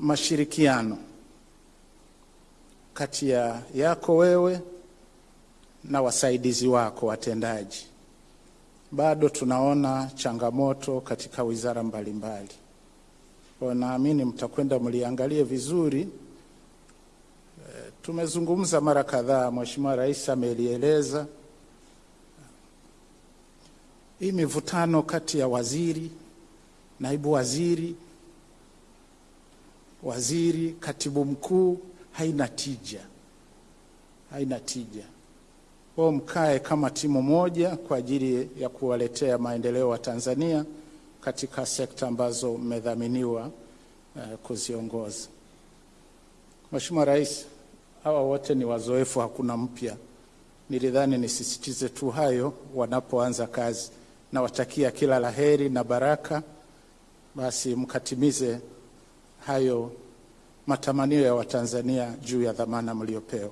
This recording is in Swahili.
mashirikiano kati ya yako wewe na wasaidizi wako watendaji. Bado tunaona changamoto katika wizara mbalimbali, kwa naamini mtakwenda mliangalie vizuri. Tumezungumza mara kadhaa, Mheshimiwa Rais amelieleza hii mivutano kati ya waziri, naibu waziri, waziri, katibu mkuu haina tija, haina tija. Kwa mkae kama timu moja kwa ajili ya kuwaletea maendeleo wa Tanzania katika sekta ambazo mmedhaminiwa uh, kuziongoza. Mheshimiwa Rais, hawa wote ni wazoefu, hakuna mpya. Nilidhani nisisitize tu hayo wanapoanza kazi. Nawatakia kila la heri na baraka, basi mkatimize hayo matamanio ya Watanzania juu ya dhamana mliopewa.